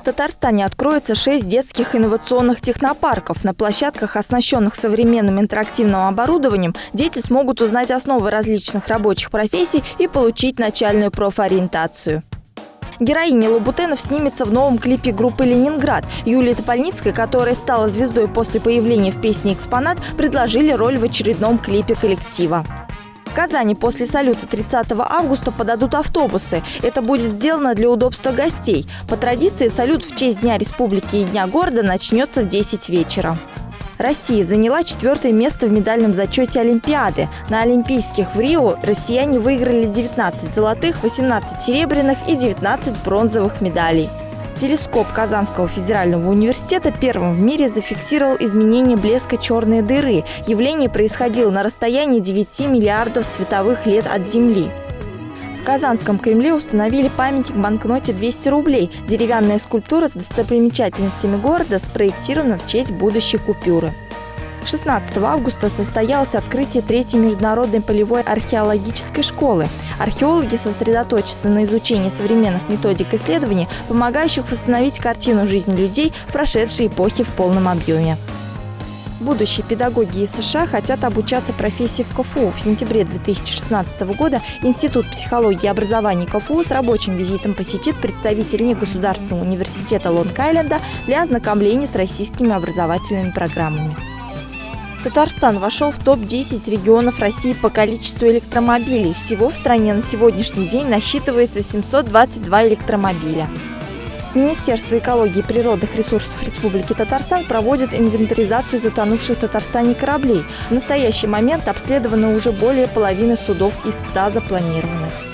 В Татарстане откроется шесть детских инновационных технопарков. На площадках, оснащенных современным интерактивным оборудованием, дети смогут узнать основы различных рабочих профессий и получить начальную профориентацию. Героиня Лабутенов снимется в новом клипе группы «Ленинград». Юлия Топольницкая, которая стала звездой после появления в песне «Экспонат», предложили роль в очередном клипе коллектива. В Казани после салюта 30 августа подадут автобусы. Это будет сделано для удобства гостей. По традиции салют в честь Дня Республики и Дня города начнется в 10 вечера. Россия заняла четвертое место в медальном зачете Олимпиады. На Олимпийских в Рио россияне выиграли 19 золотых, 18 серебряных и 19 бронзовых медалей. Телескоп Казанского федерального университета первым в мире зафиксировал изменение блеска черной дыры. Явление происходило на расстоянии 9 миллиардов световых лет от Земли. В Казанском Кремле установили памятник банкноте 200 рублей. Деревянная скульптура с достопримечательностями города спроектирована в честь будущей купюры. 16 августа состоялось открытие третьей международной полевой археологической школы. Археологи сосредоточатся на изучении современных методик исследований, помогающих восстановить картину жизни людей прошедшей эпохе в полном объеме. Будущие педагоги из США хотят обучаться профессии в КФУ. В сентябре 2016 года Институт психологии и образования КФУ с рабочим визитом посетит представитель негосударственного университета Лонг-Айленда для ознакомления с российскими образовательными программами. Татарстан вошел в топ-10 регионов России по количеству электромобилей. Всего в стране на сегодняшний день насчитывается 722 электромобиля. Министерство экологии и природных ресурсов Республики Татарстан проводит инвентаризацию затонувших в Татарстане кораблей. В настоящий момент обследовано уже более половины судов из 100 запланированных.